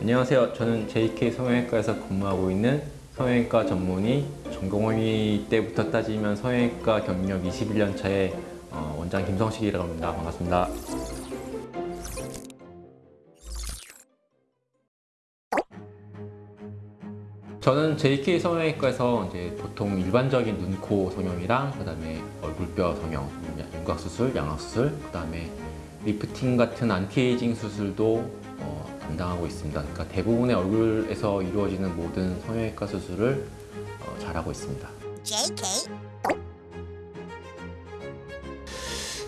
안녕하세요. 저는 JK 성형외과에서 근무하고 있는 성형외과 전문의 전공의 때부터 따지면 성형외과 경력 21년 차의 어, 원장 김성식이라고 합니다. 반갑습니다. 저는 JK 성형외과에서 이제 보통 일반적인 눈, 코 성형이랑 그다음에 얼굴뼈 성형, 윤곽 수술, 양악 수술, 그다음에 리프팅 같은 안티에이징 수술도 어, 담당하고 있습니다. 그러니까 대부분의 얼굴에서 이루어지는 모든 성형외과 수술을 어, 잘하고 있습니다. JK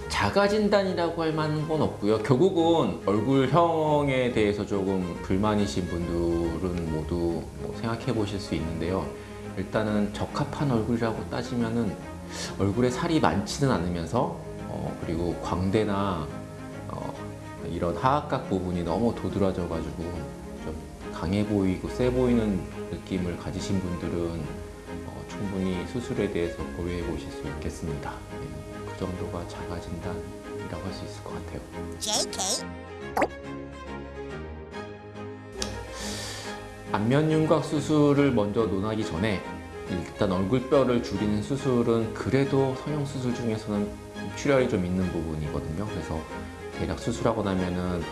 자가 진단이라고 할 만한 건 없고요. 결국은 얼굴형에 대해서 조금 불만이신 분들은 모두 뭐 생각해 보실 수 있는데요. 일단은 적합한 얼굴이라고 따지면은 얼굴에 살이 많지는 않으면서 어, 그리고 광대나 어, 이런 하악각 부분이 너무 도드라져 가지고 좀 강해 보이고 세 보이는 느낌을 가지신 분들은 어, 충분히 수술에 대해서 고려해 보실 수 있겠습니다. 네. 그 정도가 자가 진단이라고 할 수 있을 것 같아요. JK 안면 윤곽 수술을 먼저 논하기 전에 일단 얼굴뼈를 줄이는 수술은 그래도 성형 수술 중에서는 출혈이 좀 있는 부분이거든요. 그래서 대략 수술하고 나면은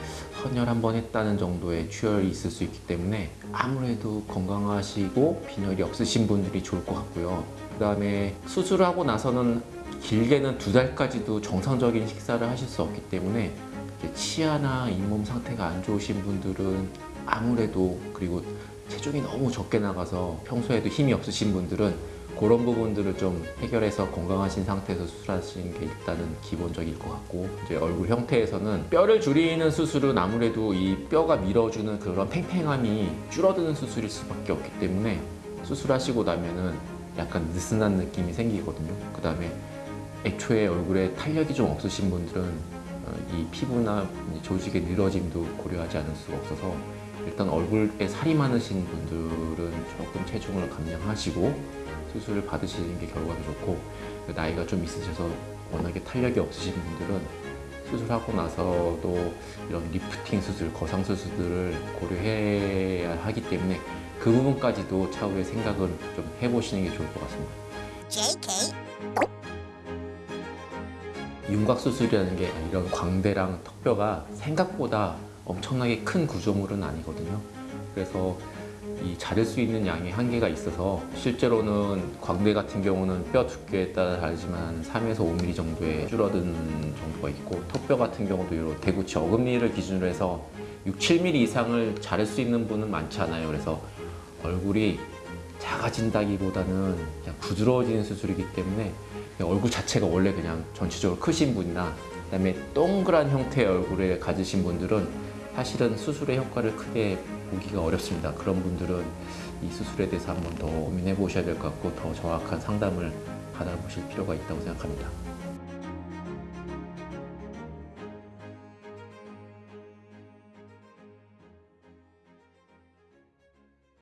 헌혈 한 번 했다는 정도의 출혈이 있을 수 있기 때문에 아무래도 건강하시고 빈혈이 없으신 분들이 좋을 것 같고요. 그 다음에 수술하고 나서는 길게는 두 달까지도 정상적인 식사를 하실 수 없기 때문에 치아나 잇몸 상태가 안 좋으신 분들은 아무래도 그리고 체중이 너무 적게 나가서 평소에도 힘이 없으신 분들은 그런 부분들을 좀 해결해서 건강하신 상태에서 수술하시는 게 일단은 기본적일 것 같고 이제 얼굴 형태에서는 뼈를 줄이는 수술은 아무래도 이 뼈가 밀어주는 그런 팽팽함이 줄어드는 수술일 수밖에 없기 때문에 수술하시고 나면은 약간 느슨한 느낌이 생기거든요. 그 다음에 애초에 얼굴에 탄력이 좀 없으신 분들은 어, 이 피부나 이 조직의 늘어짐도 고려하지 않을 수가 없어서 일단 얼굴에 살이 많으신 분들은 조금 체중을 감량하시고 수술을 받으시는 게 결과도 좋고 그 나이가 좀 있으셔서 워낙에 탄력이 없으신 분들은 수술하고 나서도 이런 리프팅 수술, 거상 수술들을 고려해야 하기 때문에 그 부분까지도 차후에 생각을 좀 해보시는 게 좋을 것 같습니다. JK 윤곽 수술이라는 게 이런 광대랑 턱뼈가 생각보다 엄청나게 큰 구조물은 아니거든요. 그래서 이 자를 수 있는 양의 한계가 있어서 실제로는 광대 같은 경우는 뼈 두께에 따라 다르지만 3에서 5mm 정도의 줄어드는 정도가 있고 턱뼈 같은 경우도 이런 대구치 어금니를 기준으로 해서 6, 7mm 이상을 자를 수 있는 분은 많지 않아요. 그래서 얼굴이 작아진다기보다는 그냥 부드러워지는 수술이기 때문에 얼굴 자체가 원래 그냥 전체적으로 크신 분이나 그다음에 동그란 형태의 얼굴을 가지신 분들은 사실은 수술의 효과를 크게 보기가 어렵습니다. 그런 분들은 이 수술에 대해서 한번 더 고민해 보셔야 될 것 같고 더 정확한 상담을 받아보실 필요가 있다고 생각합니다.